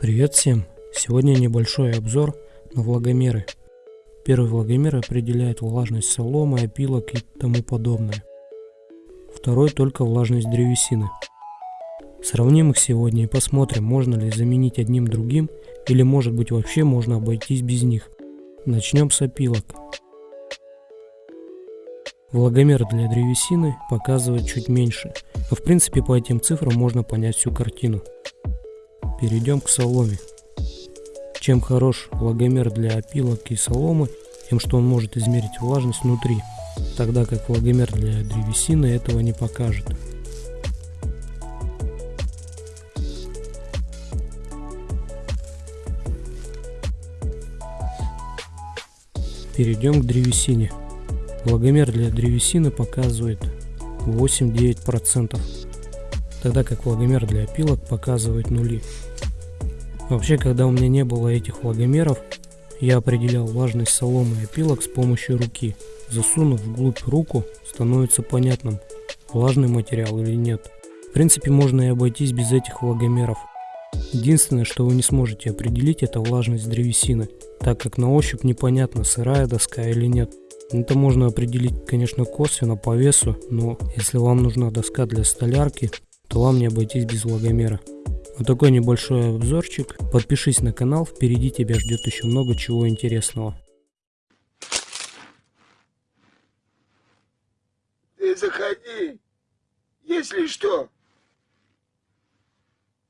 Привет всем! Сегодня небольшой обзор на влагомеры. Первый влагомер определяет влажность соломы, опилок и тому подобное. Второй только влажность древесины. Сравним их сегодня и посмотрим, можно ли заменить одним другим или может быть вообще можно обойтись без них. Начнем с опилок. Влагомер для древесины показывает чуть меньше, но в принципе по этим цифрам можно понять всю картину. Перейдем к соломе. Чем хорош влагомер для опилок и соломы, тем что он может измерить влажность внутри, тогда как влагомер для древесины этого не покажет. Перейдем к древесине. Влагомер для древесины показывает 8-9%, тогда как влагомер для опилок показывает нули. Вообще, когда у меня не было этих влагомеров, я определял влажность соломы и опилок с помощью руки. Засунув вглубь руку, становится понятным, влажный материал или нет. В принципе, можно и обойтись без этих влагомеров. Единственное, что вы не сможете определить, это влажность древесины, так как на ощупь непонятно, сырая доска или нет. Это можно определить, конечно, косвенно по весу, но если вам нужна доска для столярки, то вам не обойтись без влагомера. Вот такой небольшой обзорчик. Подпишись на канал, впереди тебя ждет еще много чего интересного. Ты заходи, если что.